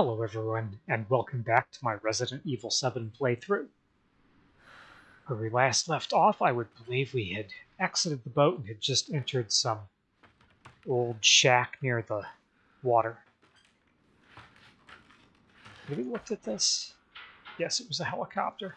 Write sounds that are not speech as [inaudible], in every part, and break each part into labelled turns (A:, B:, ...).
A: Hello everyone, and welcome back to my Resident Evil 7 playthrough. Where we last left off, I would believe we had exited the boat and had just entered some old shack near the water. Have we looked at this? Yes, it was a helicopter.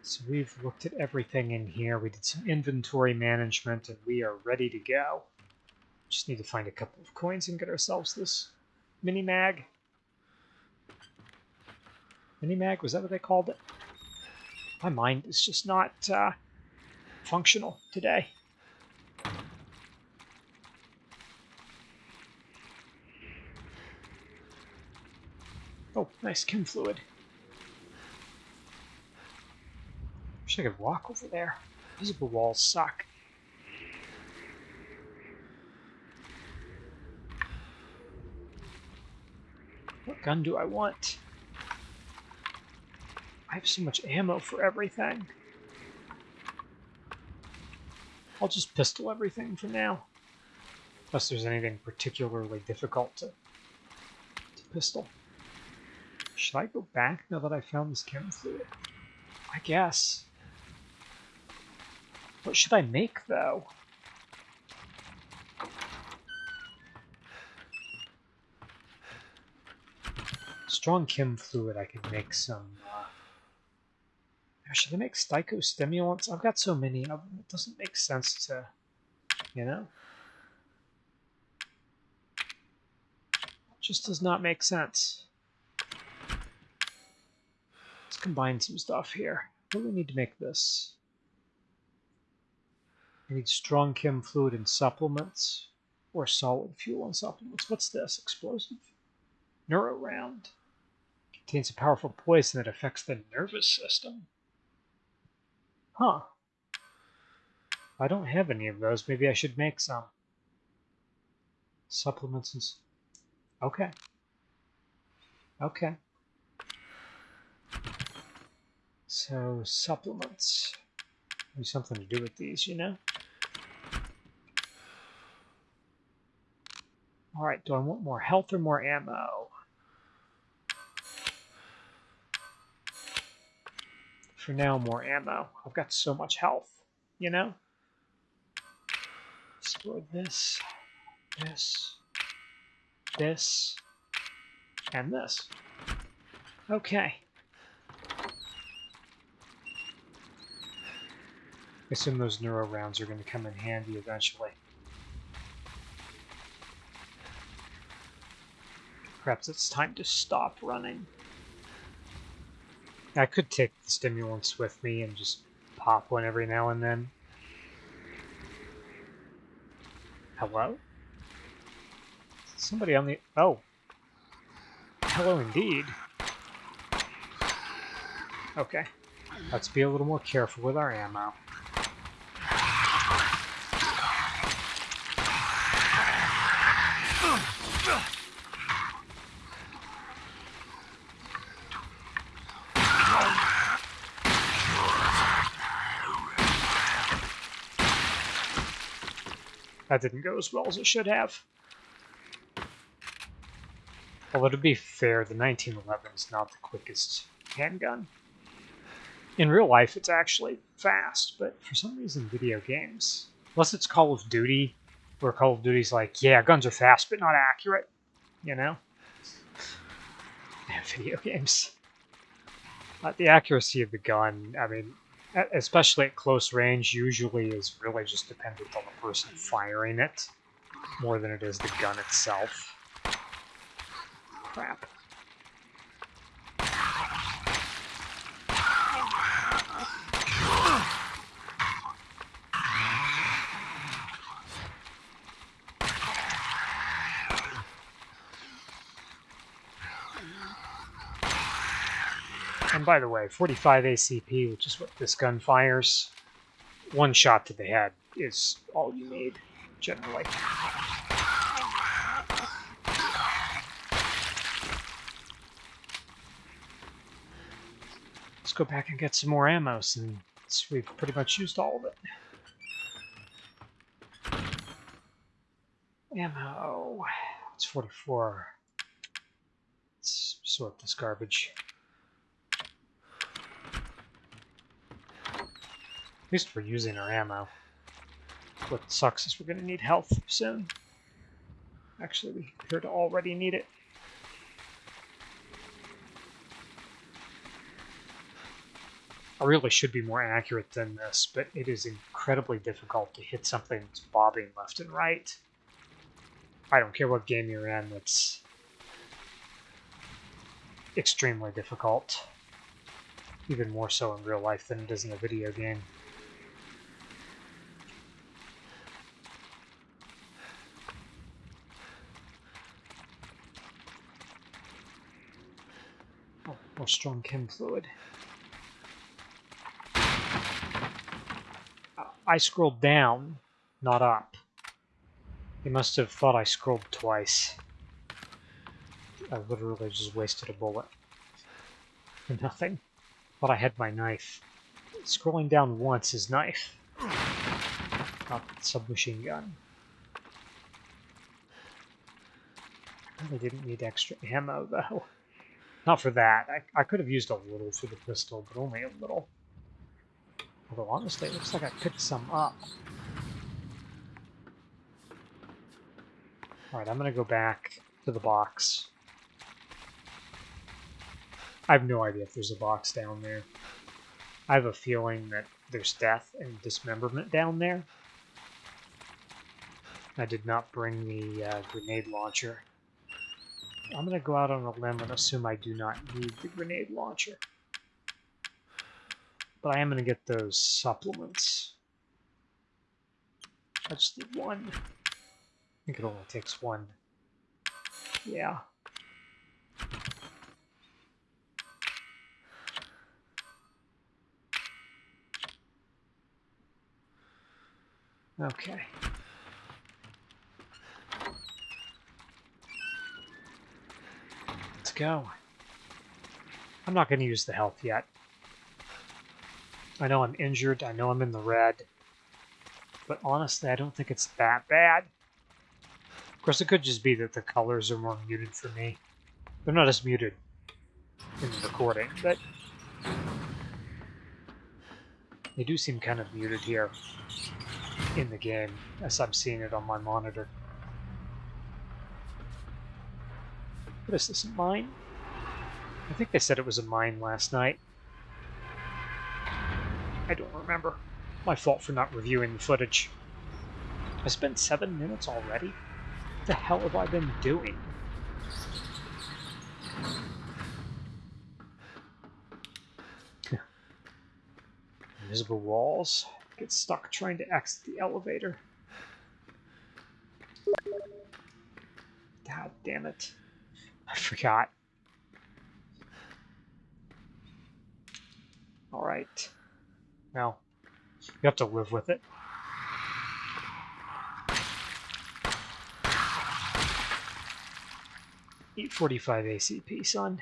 A: So we've looked at everything in here. We did some inventory management, and we are ready to go. Just need to find a couple of coins and get ourselves this mini mag. Mini mag, was that what they called it? My mind is just not uh, functional today. Oh, nice chem fluid. Wish I could walk over there. Visible walls suck. Gun do I want? I have so much ammo for everything. I'll just pistol everything for now. Unless there's anything particularly difficult to, to pistol. Should I go back now that I found this chem fluid? I guess. What should I make, though? Strong chem fluid, I could make some. Uh, should I make psychostimulants? I've got so many of them, it doesn't make sense to, you know? Just does not make sense. Let's combine some stuff here. What do we need to make this? I need strong chem fluid and supplements, or solid fuel and supplements. What's this? Explosive? Neuro round. Contains a powerful poison that affects the nervous system. Huh. I don't have any of those. Maybe I should make some. Supplements and... Okay. Okay. So, supplements. Maybe something to do with these, you know? Alright, do I want more health or more ammo? For now more ammo. I've got so much health, you know? Explore this, this, this, and this. Okay. I assume those neuro rounds are going to come in handy eventually. Perhaps it's time to stop running. I could take the stimulants with me and just pop one every now and then. Hello? Somebody on the... Oh. Hello indeed. Okay. Let's be a little more careful with our ammo. That didn't go as well as it should have. Although to be fair, the 1911 is not the quickest handgun. In real life, it's actually fast, but for some reason, video games, unless it's Call of Duty, where Call of Duty's like, yeah, guns are fast, but not accurate, you know? [laughs] video games. Uh, the accuracy of the gun, I mean, especially at close range, usually is really just dependent on the person firing it more than it is the gun itself. Crap. And by the way, 45 ACP, which is what this gun fires, one shot to the head is all you need, generally. Let's go back and get some more ammo since we've pretty much used all of it. Ammo. It's 44. Let's sort this garbage. Least we're using our ammo. What sucks is we're going to need health soon. Actually, we appear to already need it. I really should be more accurate than this, but it is incredibly difficult to hit something that's bobbing left and right. I don't care what game you're in, it's extremely difficult. Even more so in real life than it is in a video game. More strong chem fluid. I scrolled down, not up. He must have thought I scrolled twice. I literally just wasted a bullet. For [laughs] nothing. But I had my knife. Scrolling down once is knife. Not submachine gun. I really didn't need extra ammo, though. Not for that. I, I could have used a little for the pistol, but only a little. Although honestly, it looks like I picked some up. Alright, I'm gonna go back to the box. I have no idea if there's a box down there. I have a feeling that there's death and dismemberment down there. I did not bring the uh, grenade launcher. I'm going to go out on a limb and assume I do not need the grenade launcher. But I am going to get those supplements. I just need one. I think it only takes one. Yeah. Okay. Go. I'm not going to use the health yet. I know I'm injured. I know I'm in the red. But honestly, I don't think it's that bad. Of course, it could just be that the colors are more muted for me. They're not as muted in the recording, but they do seem kind of muted here in the game as I'm seeing it on my monitor. What is this, a mine? I think they said it was a mine last night. I don't remember. My fault for not reviewing the footage. I spent seven minutes already? What the hell have I been doing? Invisible walls. Get stuck trying to exit the elevator. God damn it. I forgot. Alright. Well, you have to live with it. Eight forty-five ACP, son.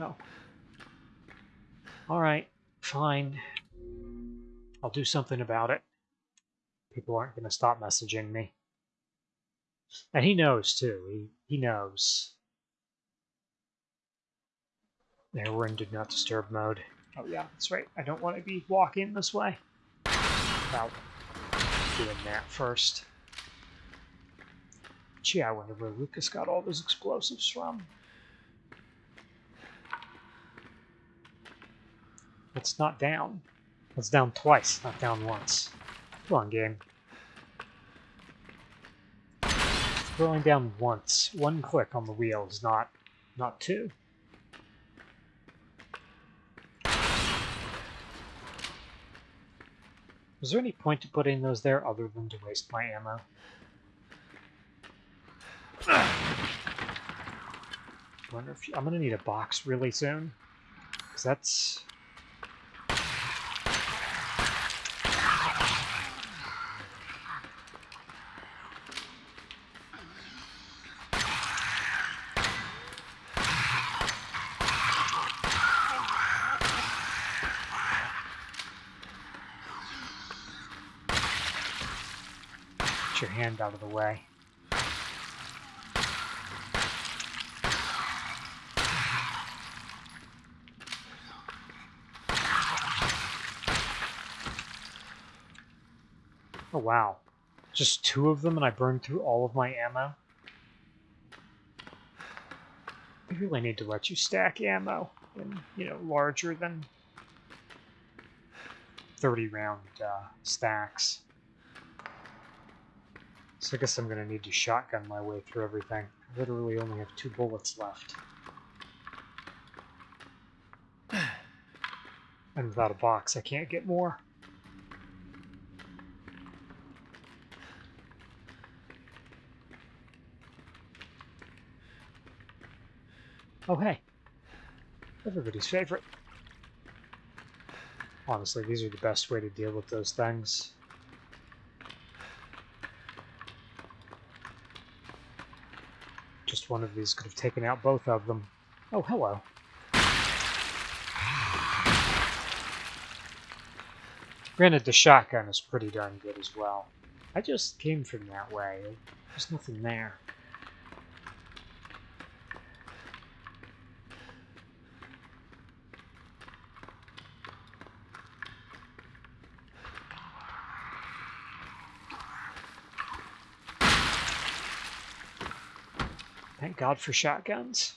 A: Oh. Alright, fine. I'll do something about it. People aren't going to stop messaging me. And he knows, too. He, he knows. There, we're in Do Not Disturb mode. Oh yeah, that's right. I don't want to be walking this way. Without doing that first. Gee, I wonder where Lucas got all those explosives from. It's not down. It's down twice, not down once. Come on, game. It's down once. One click on the wheel is not, not two. Was there any point to putting those there other than to waste my ammo? Wonder if you, I'm gonna need a box really soon, because that's Out of the way. Oh wow. Just two of them and I burned through all of my ammo? I really need to let you stack ammo in, you know, larger than 30 round uh, stacks. So I guess I'm going to need to shotgun my way through everything. I literally only have two bullets left. [sighs] And without a box, I can't get more. Oh, hey. Everybody's favorite. Honestly, these are the best way to deal with those things. One of these could have taken out both of them. Oh, hello. Granted, the shotgun is pretty darn good as well. I just came from that way. There's nothing there. Thank God for shotguns.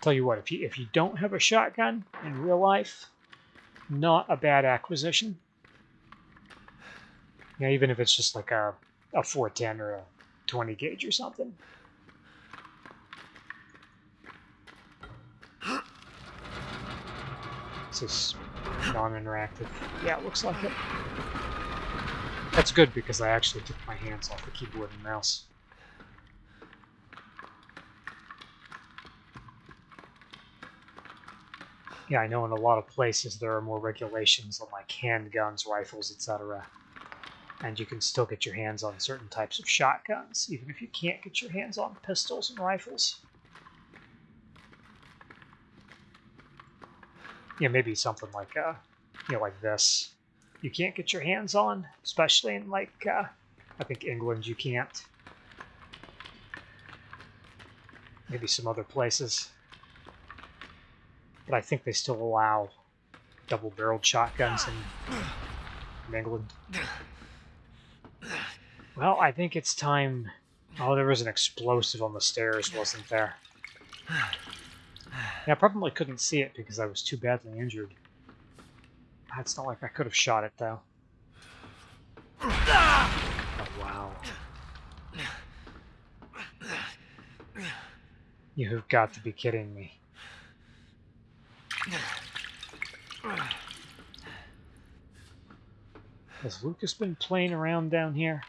A: Tell you what, if you if you don't have a shotgun in real life, not a bad acquisition. Yeah, even if it's just like a a 410 or a 20 gauge or something. This is non-interactive. Yeah, it looks like it. That's good because I actually took my hands off the keyboard and mouse. Yeah, I know in a lot of places there are more regulations on like handguns, rifles, etc. And you can still get your hands on certain types of shotguns, even if you can't get your hands on pistols and rifles. Yeah, maybe something like uh, you know, like this. You can't get your hands on, especially in like uh, I think England you can't. Maybe some other places. But I think they still allow double-barreled shotguns in, in England. Well, I think it's time... Oh, there was an explosive on the stairs, wasn't there? [sighs] I probably couldn't see it because I was too badly injured. It's not like I could have shot it, though. Oh, wow. You have got to be kidding me. Has Lucas been playing around down here?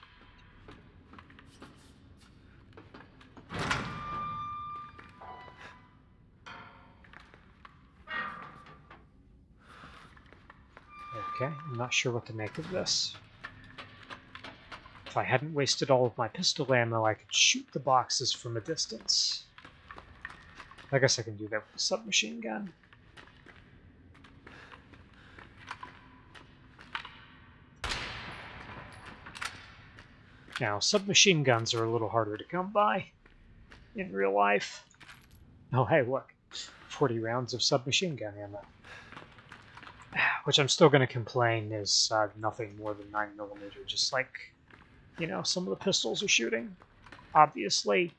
A: Okay, I'm not sure what to make of this. If I hadn't wasted all of my pistol ammo, I could shoot the boxes from a distance. I guess I can do that with a submachine gun. Now, submachine guns are a little harder to come by in real life. Oh, hey, look. 40 rounds of submachine gun ammo which I'm still going to complain is uh, nothing more than 9mm, just like, you know, some of the pistols are shooting. Obviously,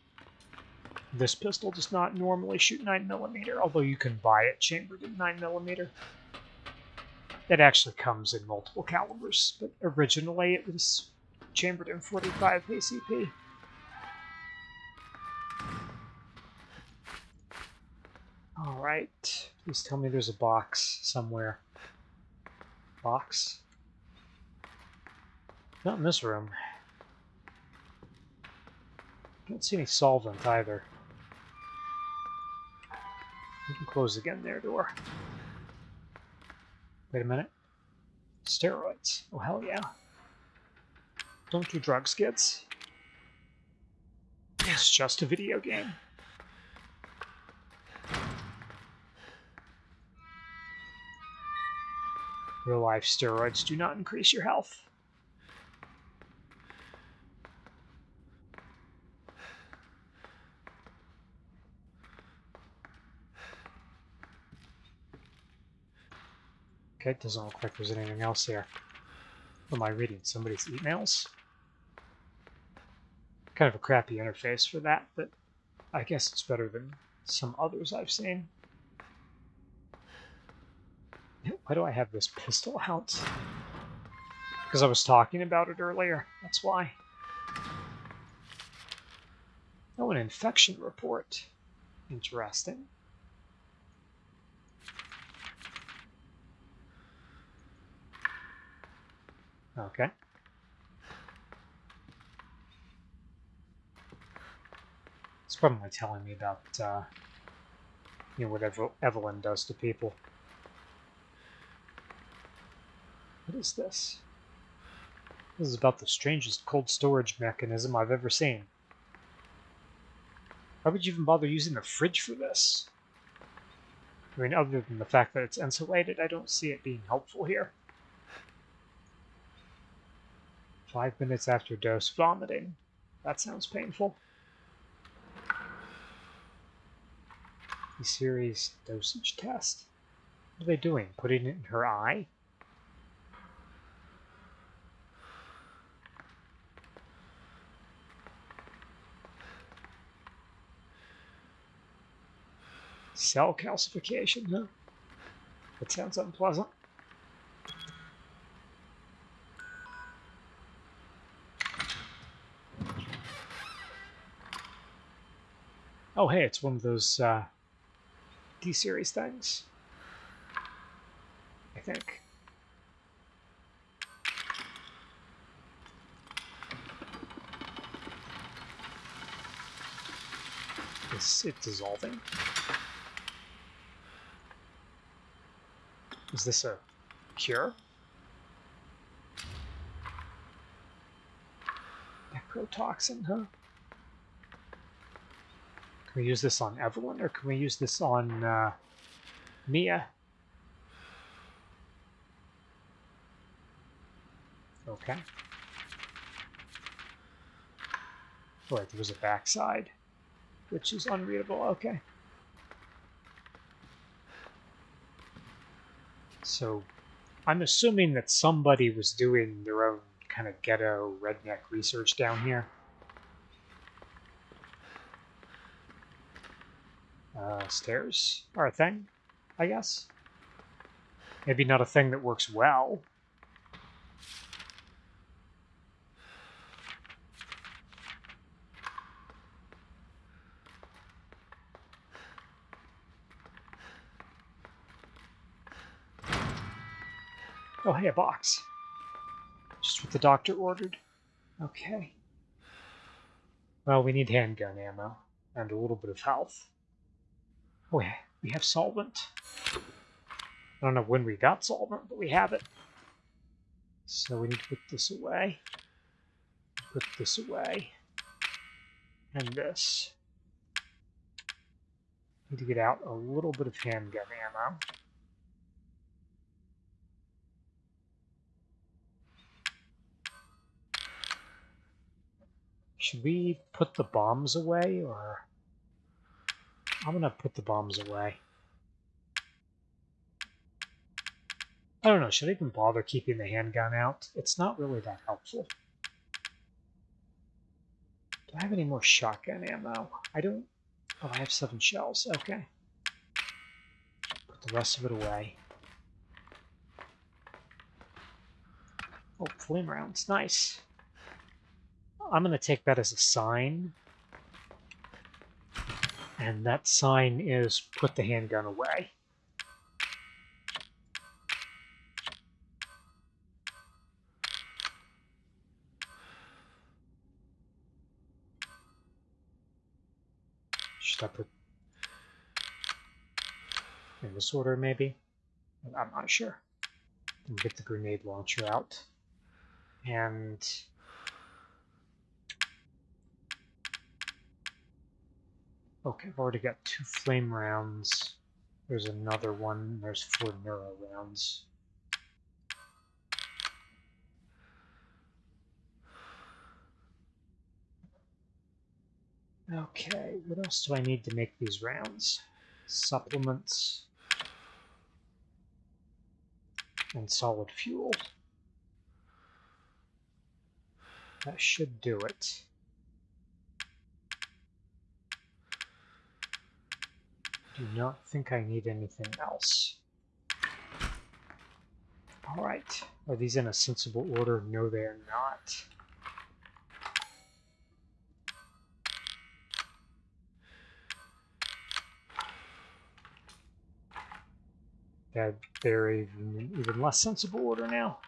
A: this pistol does not normally shoot 9mm, although you can buy it chambered in 9mm. It actually comes in multiple calibers, but originally it was chambered in 45 ACP. Alright, please tell me there's a box somewhere box. Not in this room. Don't see any solvent either. You can close again there, door. Wait a minute. Steroids. Oh, hell yeah. Don't do drugs, kids. It's just a video game. Real life steroids do not increase your health. Okay, it doesn't look like there's anything else here. What am I reading? Somebody's emails? Kind of a crappy interface for that, but I guess it's better than some others I've seen. Why do I have this pistol out? Because I was talking about it earlier. That's why. Oh, an infection report. Interesting. Okay. It's probably telling me about, uh, you know, whatever Evelyn does to people. What is this? This is about the strangest cold storage mechanism I've ever seen. Why would you even bother using the fridge for this? I mean, other than the fact that it's insulated, I don't see it being helpful here. Five minutes after dose vomiting. That sounds painful. The series dosage test. What are they doing? Putting it in her eye? Cell calcification, huh? That sounds unpleasant. Oh, hey, it's one of those uh, D-series things. I think. Is it dissolving? Is this a cure? Necrotoxin, huh? Can we use this on Evelyn, or can we use this on uh, Mia? Okay. Right, there was a backside, which is unreadable. Okay. So I'm assuming that somebody was doing their own kind of ghetto redneck research down here. Uh, stairs are a thing, I guess. Maybe not a thing that works well. Oh, hey, a box. Just what the doctor ordered. Okay. Well, we need handgun ammo and a little bit of health. Oh, yeah, we have solvent. I don't know when we got solvent, but we have it. So we need to put this away. Put this away. And this. Need to get out a little bit of handgun ammo. Should we put the bombs away, or... I'm gonna put the bombs away. I don't know, should I even bother keeping the handgun out? It's not really that helpful. Do I have any more shotgun ammo? I don't... Oh, I have seven shells. Okay. Put the rest of it away. Oh, flame rounds. Nice. I'm going to take that as a sign and that sign is put the handgun away. Should I put in this order maybe? I'm not sure. Get the grenade launcher out. And Okay, I've already got two flame rounds. There's another one. There's four neuro rounds. Okay, what else do I need to make these rounds? Supplements. And solid fuel. That should do it. Do not think I need anything else. All right. Are these in a sensible order? No, they are not. That they're even, even less sensible order now.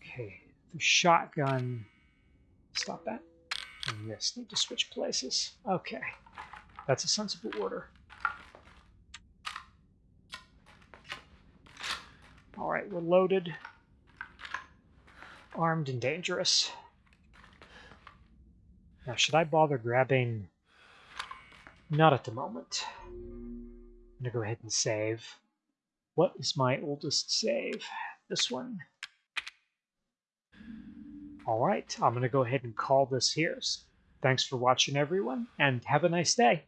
A: Okay, the shotgun. Stop that. And this need to switch places. Okay, that's a sensible order. All right, we're loaded, armed, and dangerous. Now, should I bother grabbing? Not at the moment. I'm to go ahead and save. What is my oldest save? This one. All right, I'm going to go ahead and call this here. Thanks for watching, everyone, and have a nice day.